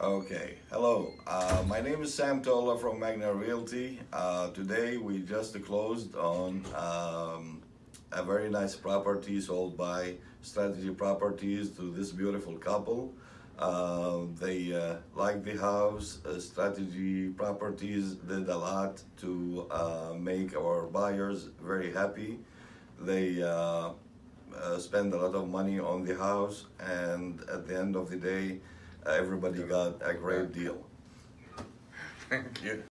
Okay, hello. Uh, my name is Sam Tola from Magna Realty. Uh, today we just closed on um, a very nice property sold by Strategy Properties to this beautiful couple. Uh, they uh, like the house. Uh, Strategy Properties did a lot to uh, make our buyers very happy. They spend a lot of money on the house, and at the end of the day, everybody got a great deal. Thank you.